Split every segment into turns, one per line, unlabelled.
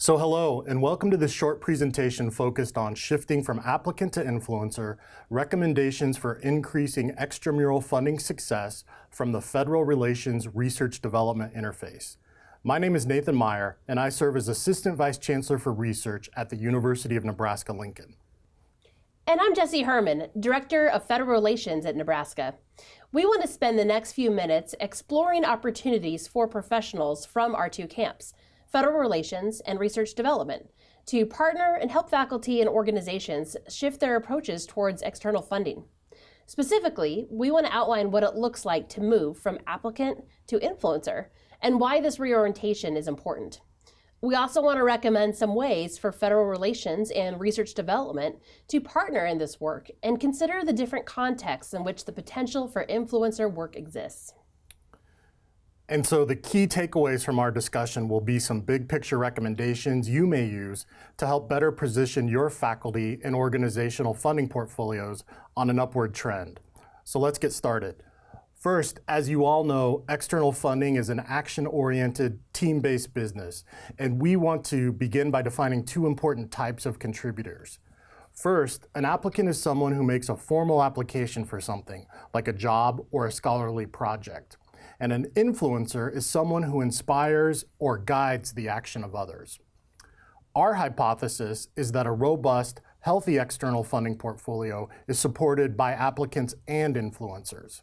So hello, and welcome to this short presentation focused on shifting from applicant to influencer, recommendations for increasing extramural funding success from the Federal Relations Research Development Interface. My name is Nathan Meier, and I serve as Assistant Vice Chancellor for Research at the University of Nebraska-Lincoln.
And I'm Jesse Herman, Director of Federal Relations at Nebraska. We want to spend the next few minutes exploring opportunities for professionals from our two camps, federal relations, and research development to partner and help faculty and organizations shift their approaches towards external funding. Specifically, we want to outline what it looks like to move from applicant to influencer and why this reorientation is important. We also want to recommend some ways for federal relations and research development to partner in this work and consider the different contexts in which the potential for influencer work exists.
And so the key takeaways from our discussion will be some big picture recommendations you may use to help better position your faculty and organizational funding portfolios on an upward trend. So let's get started. First, as you all know, external funding is an action-oriented, team-based business, and we want to begin by defining two important types of contributors. First, an applicant is someone who makes a formal application for something, like a job or a scholarly project and an influencer is someone who inspires or guides the action of others. Our hypothesis is that a robust, healthy external funding portfolio is supported by applicants and influencers.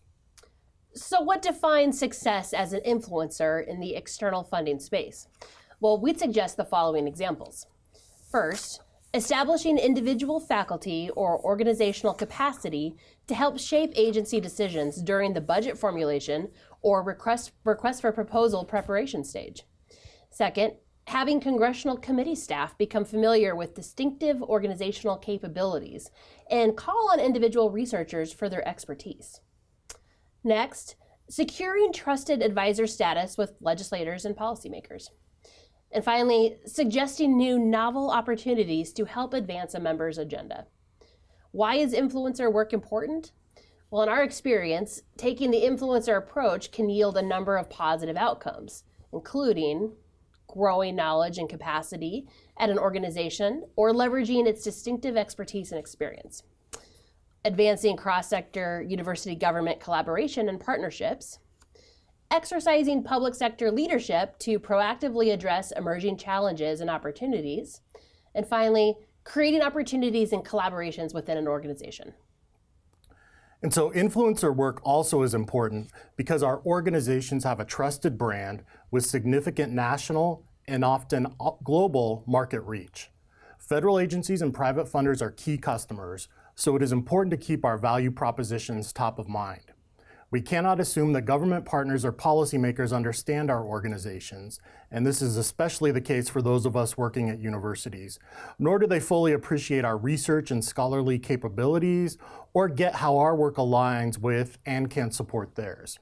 So what defines success as an influencer in the external funding space? Well, we'd suggest the following examples. First, establishing individual faculty or organizational capacity to help shape agency decisions during the budget formulation or request, request for proposal preparation stage. Second, having congressional committee staff become familiar with distinctive organizational capabilities and call on individual researchers for their expertise. Next, securing trusted advisor status with legislators and policymakers. And finally, suggesting new novel opportunities to help advance a member's agenda. Why is influencer work important? Well, in our experience, taking the influencer approach can yield a number of positive outcomes, including growing knowledge and capacity at an organization or leveraging its distinctive expertise and experience, advancing cross-sector university government collaboration and partnerships, exercising public sector leadership to proactively address emerging challenges and opportunities, and finally, creating opportunities and collaborations within an organization.
And so influencer work also is important because our organizations have a trusted brand with significant national and often uh, global market reach. Federal agencies and private funders are key customers, so it is important to keep our value propositions top of mind. We cannot assume that government partners or policymakers understand our organizations, and this is especially the case for those of us working at universities, nor do they fully appreciate our research and scholarly capabilities or get how our work aligns with and can support theirs.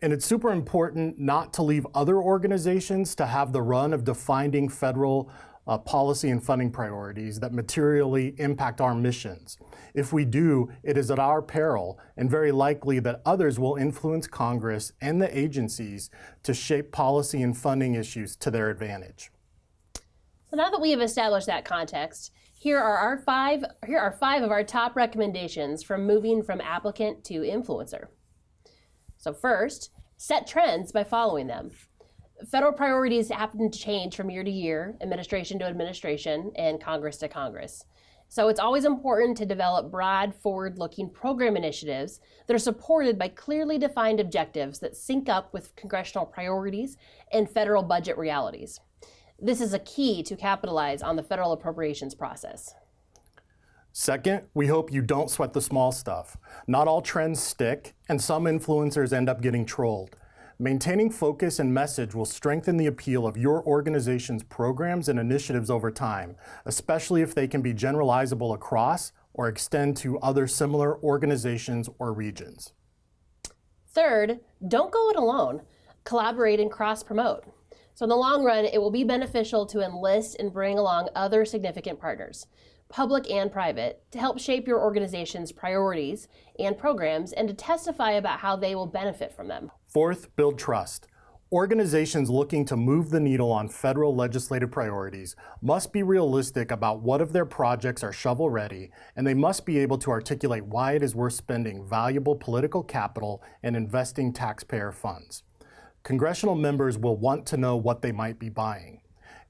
And it's super important not to leave other organizations to have the run of defining federal uh, policy and funding priorities that materially impact our missions. If we do, it is at our peril and very likely that others will influence Congress and the agencies to shape policy and funding issues to their advantage.
So now that we have established that context, here are our five, here are five of our top recommendations from moving from applicant to influencer. So first, set trends by following them. Federal priorities happen to change from year to year, administration to administration, and Congress to Congress. So it's always important to develop broad, forward-looking program initiatives that are supported by clearly defined objectives that sync up with congressional priorities and federal budget realities. This is a key to capitalize on the federal appropriations process.
Second, we hope you don't sweat the small stuff. Not all trends stick, and some influencers end up getting trolled. Maintaining focus and message will strengthen the appeal of your organization's programs and initiatives over time, especially if they can be generalizable across or extend to other similar organizations or regions.
Third, don't go it alone. Collaborate and cross-promote. So in the long run, it will be beneficial to enlist and bring along other significant partners public and private, to help shape your organization's priorities and programs and to testify about how they will benefit from them.
Fourth, build trust. Organizations looking to move the needle on federal legislative priorities must be realistic about what of their projects are shovel ready, and they must be able to articulate why it is worth spending valuable political capital and investing taxpayer funds. Congressional members will want to know what they might be buying.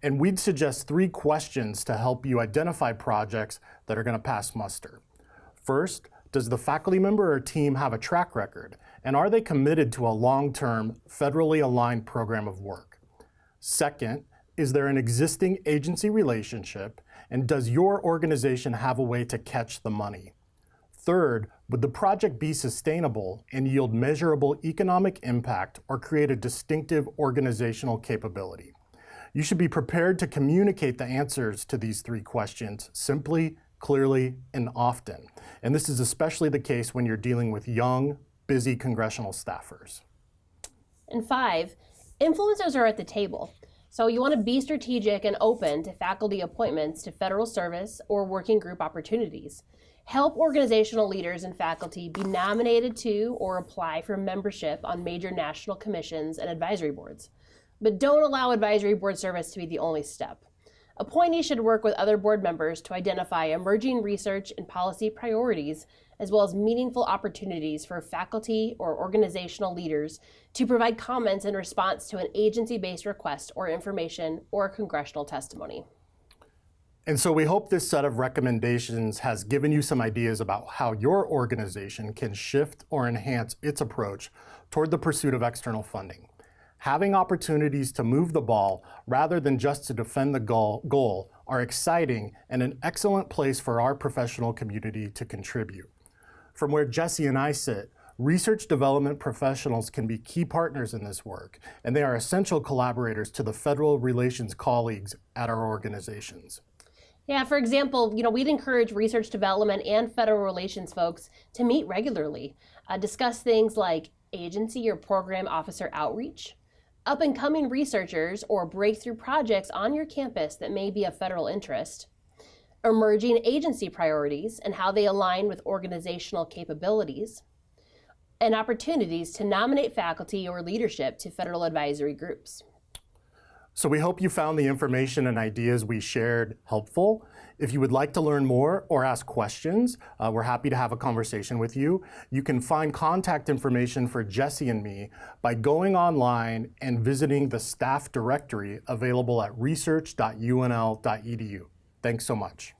And we'd suggest three questions to help you identify projects that are going to pass muster. First, does the faculty member or team have a track record? And are they committed to a long-term, federally aligned program of work? Second, is there an existing agency relationship? And does your organization have a way to catch the money? Third, would the project be sustainable and yield measurable economic impact or create a distinctive organizational capability? You should be prepared to communicate the answers to these three questions simply, clearly, and often. And this is especially the case when you're dealing with young, busy congressional staffers.
And five, influencers are at the table. So you want to be strategic and open to faculty appointments to federal service or working group opportunities. Help organizational leaders and faculty be nominated to or apply for membership on major national commissions and advisory boards. But don't allow advisory board service to be the only step. Appointees should work with other board members to identify emerging research and policy priorities, as well as meaningful opportunities for faculty or organizational leaders to provide comments in response to an agency-based request or information or congressional testimony.
And so we hope this set of recommendations has given you some ideas about how your organization can shift or enhance its approach toward the pursuit of external funding having opportunities to move the ball rather than just to defend the goal, goal are exciting and an excellent place for our professional community to contribute. From where Jesse and I sit, research development professionals can be key partners in this work, and they are essential collaborators to the federal relations colleagues at our organizations.
Yeah, for example, you know, we'd encourage research development and federal relations folks to meet regularly, uh, discuss things like agency or program officer outreach, up and coming researchers or breakthrough projects on your campus that may be of federal interest, emerging agency priorities and how they align with organizational capabilities, and opportunities to nominate faculty or leadership to federal advisory groups.
So we hope you found the information and ideas we shared helpful. If you would like to learn more or ask questions, uh, we're happy to have a conversation with you. You can find contact information for Jesse and me by going online and visiting the staff directory available at research.unl.edu. Thanks so much.